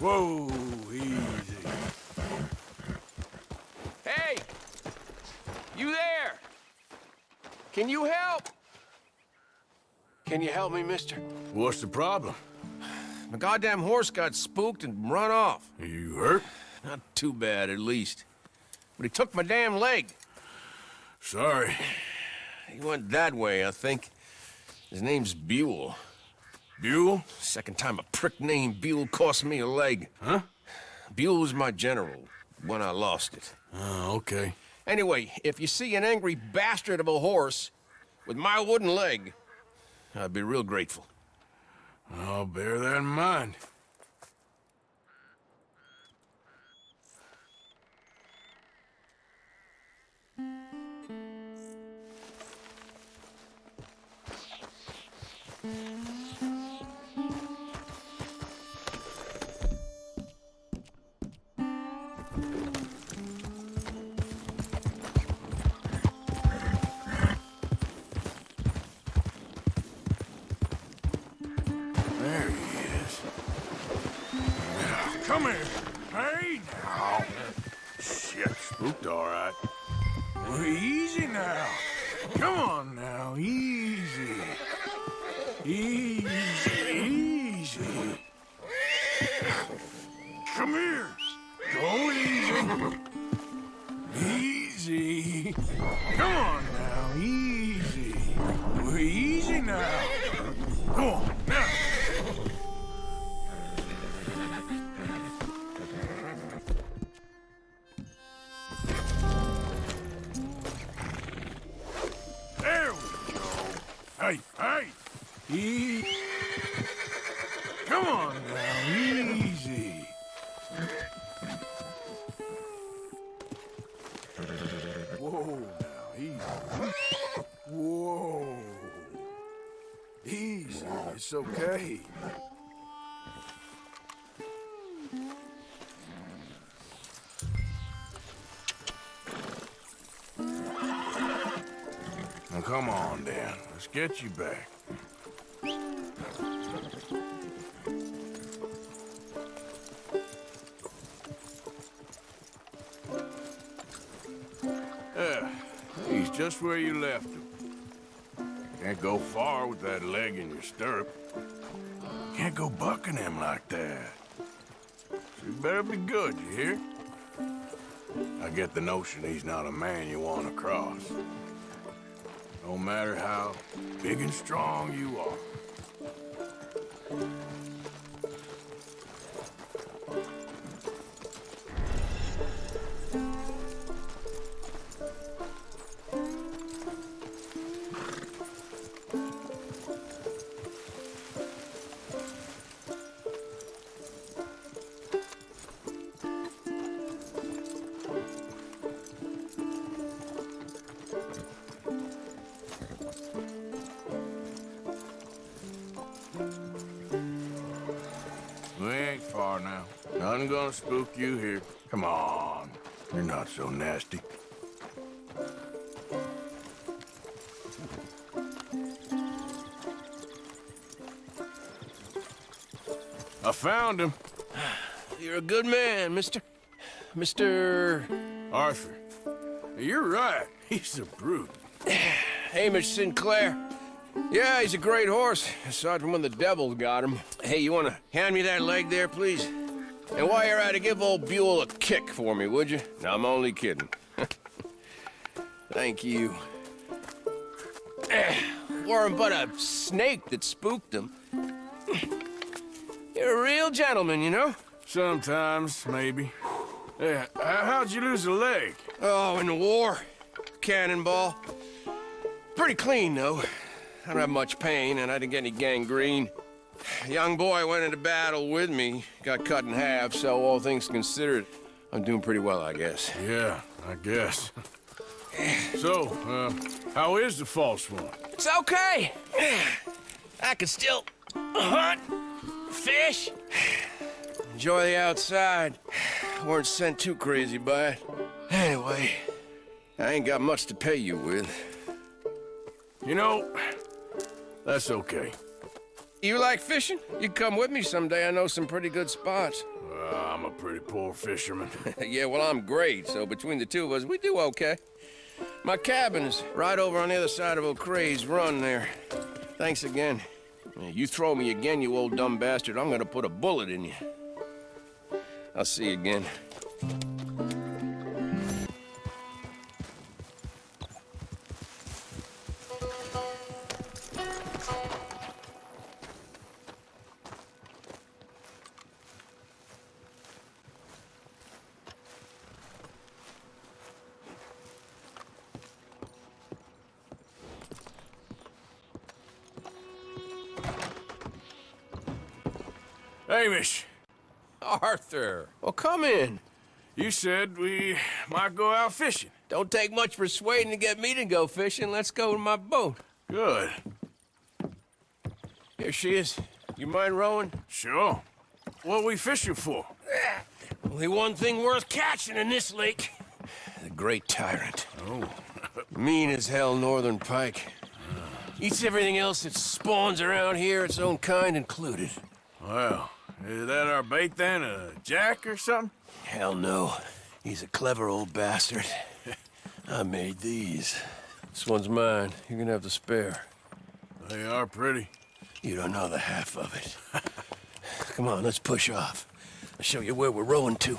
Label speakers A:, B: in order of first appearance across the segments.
A: Whoa, easy.
B: Hey! You there? Can you help? Can you help me, mister?
A: What's the problem?
B: My goddamn horse got spooked and run off.
A: Are you hurt?
B: Not too bad, at least. But he took my damn leg.
A: Sorry.
B: He went that way, I think. His name's Buell.
A: Buell?
B: Second time a prick named Buell cost me a leg.
A: Huh?
B: Buell was my general when I lost it.
A: Oh, okay.
B: Anyway, if you see an angry bastard of a horse with my wooden leg, I'd be real grateful.
A: I'll bear that in mind. There now. Come on now. Hey, hey. E Come come on, Dan. Let's get you back. Yeah, he's just where you left him. Can't go far with that leg in your stirrup. Can't go bucking him like that. So you better be good, you hear? I get the notion he's not a man you want to cross. No matter how big and strong you are. Nothing gonna spook you here. Come on. You're not so nasty. I found him.
B: You're a good man, mister. Mr.
A: Arthur. You're right. He's a brute.
B: Hamish Sinclair. Yeah, he's a great horse, aside from when the devil got him. Hey, you want to hand me that leg there, please? And while you're at it, give old Buell a kick for me, would you? No, I'm only kidding. Thank you. Weren't but a snake that spooked him. You're a real gentleman, you know?
A: Sometimes, maybe. Yeah, how'd you lose a leg?
B: Oh, in the war. Cannonball. Pretty clean, though. I don't have much pain, and I didn't get any gangrene. A young boy went into battle with me, got cut in half, so all things considered, I'm doing pretty well, I guess.
A: Yeah, I guess. So, uh, how is the false one?
B: It's okay. I can still hunt, fish, enjoy the outside. Weren't sent too crazy by it. Anyway, I ain't got much to pay you with.
A: You know, that's okay.
B: You like fishing? You come with me someday. I know some pretty good spots.
A: Uh, I'm a pretty poor fisherman.
B: yeah, well, I'm great, so between the two of us, we do okay. My cabin's right over on the other side of O'Creagh's run there. Thanks again. You throw me again, you old dumb bastard, I'm gonna put a bullet in you. I'll see you again.
A: Hamish,
B: Arthur! Well, come in.
A: you said we might go out fishing.
B: Don't take much persuading to get me to go fishing. Let's go to my boat.
A: Good.
B: Here she is. You mind rowing?
A: Sure. What we fishing for?
B: Only one thing worth catching in this lake. The Great Tyrant.
A: Oh.
B: Mean as hell northern pike. Eats everything else that spawns around here, its own kind included.
A: Well, is that our bait then? A jack or something?
B: Hell no. He's a clever old bastard. I made these. This one's mine. You're gonna have to spare.
A: They are pretty.
B: You don't know the half of it. Come on, let's push off. I'll show you where we're rowing to.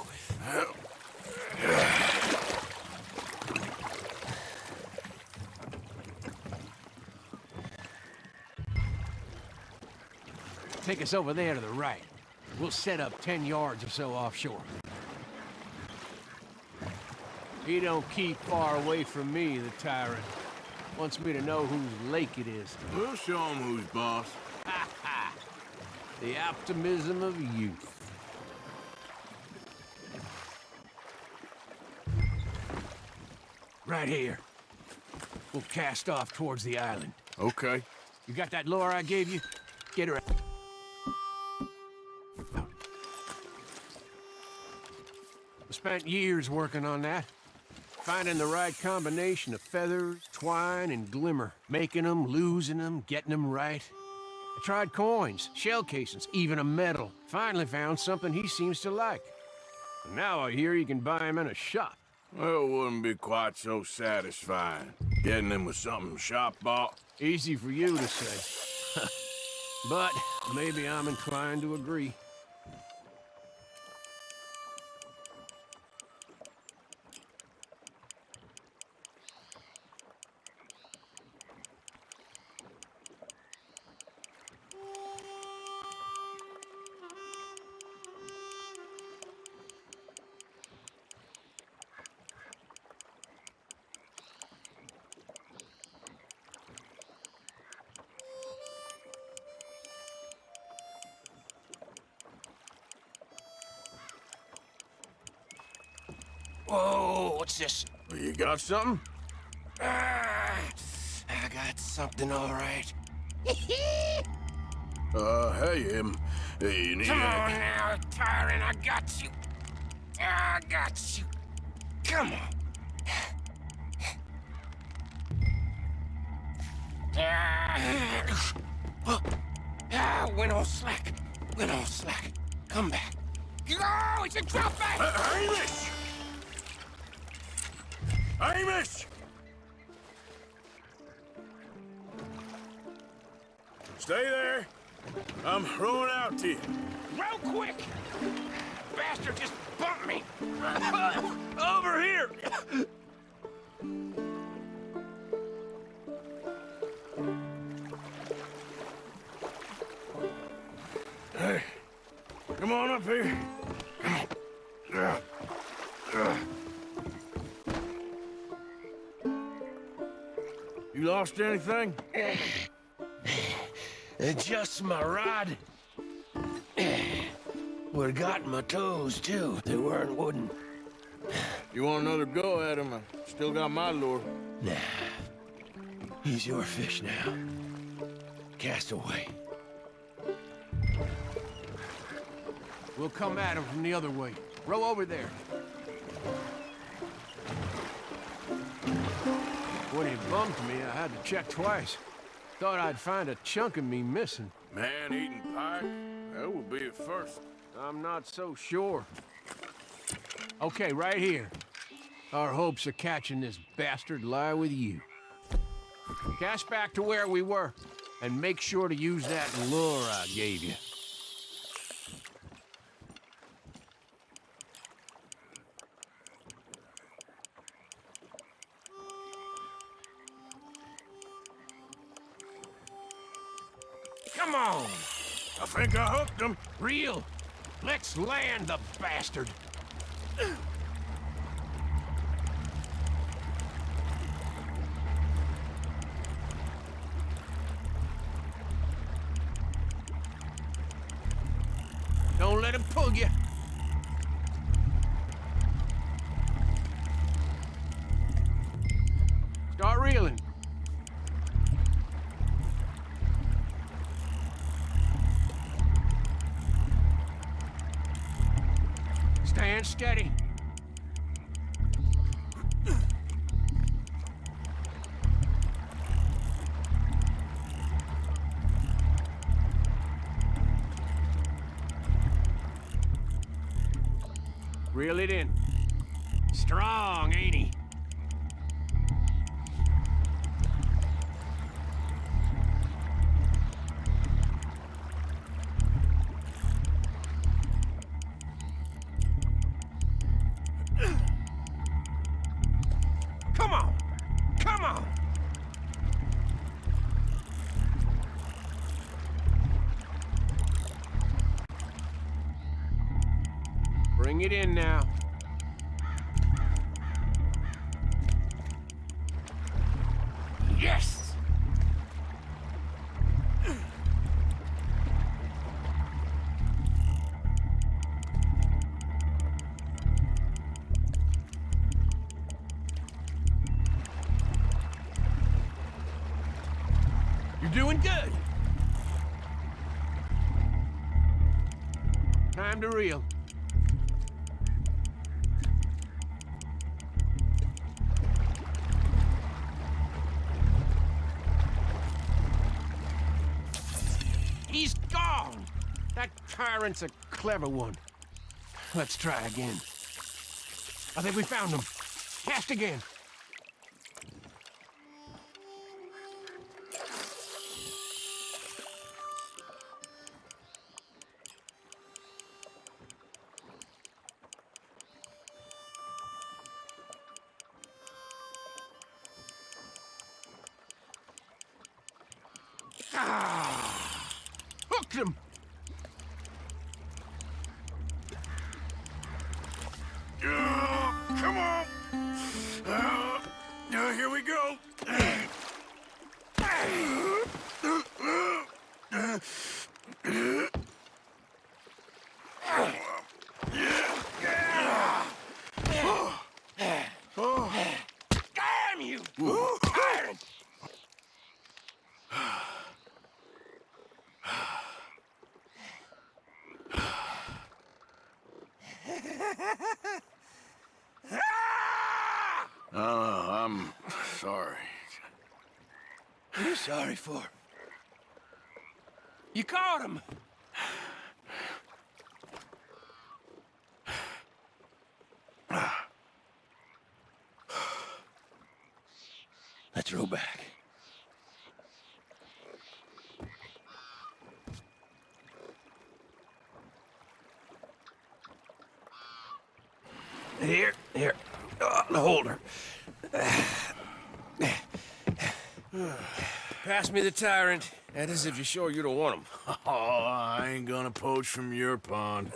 C: Take us over there to the right. We'll set up 10 yards or so offshore. He don't keep far away from me, the tyrant. Wants me to know whose lake it is.
A: We'll show him who's boss.
C: The optimism of youth. Right here. We'll cast off towards the island.
A: Okay.
C: You got that lure I gave you? Get her out. Spent years working on that. Finding the right combination of feathers, twine, and glimmer. Making them, losing them, getting them right. I tried coins, shell casings, even a medal. Finally found something he seems to like. And now I hear you can buy him in a shop.
A: Well, it wouldn't be quite so satisfying. Getting them with something shop bought.
C: Easy for you to say. but maybe I'm inclined to agree.
B: Whoa, what's this?
A: You got something?
B: Ah, I got something all right.
A: Uh, hey, um, hey, you need
B: Come on now, tyrant, I got you. I got you. Come on. Ah, ah, went all slack. Went all slack. Come back. Oh, it's a drop back.
A: Uh, Hamish! Hamish! Stay there. I'm rowing out to you.
B: Real quick! Bastard just bumped me! Over here!
A: Hey, come on up here. Lost anything?
B: Uh, just my rod. Would've gotten my toes, too. They weren't wooden.
A: You want another go at him? I still got my lure.
B: Nah. He's your fish now. Cast away.
C: We'll come at him from the other way. Row over there. When he bumped me, I had to check twice. Thought I'd find a chunk of me missing.
A: Man-eating pike? That That would be at first.
B: I'm not so sure. Okay, right here. Our hopes of catching this bastard lie with you. Cast back to where we were, and make sure to use that lure I gave you. Real! Let's land the bastard! Don't let him pull you. Reel it in. Strong, ain't he? It in now. Yes! You're doing good. Time to reel. He's gone! That tyrant's a clever one. Let's try again. I think we found him. Cast again. Ah! Hooked him!
A: Come on. Uh, uh, here we go.
D: Damn you! Tyrant!
A: Uh, I'm sorry.
D: What are you sorry for? You caught him! Let's row back. Here, here. Oh, the holder. Pass me the tyrant. That is if you're sure you don't want him.
A: Oh, I ain't gonna poach from your pond.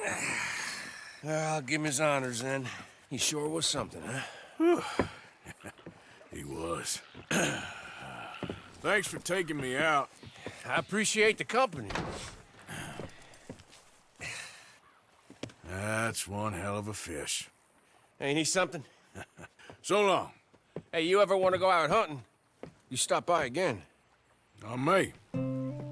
D: Well, I'll ah, give him his honors then. He sure was something, huh?
A: He was. Thanks for taking me out.
D: I appreciate the company.
A: That's one hell of a fish.
D: Ain't he something?
A: So long.
D: Hey, you ever want to go out hunting? You stop by again.
A: Not me.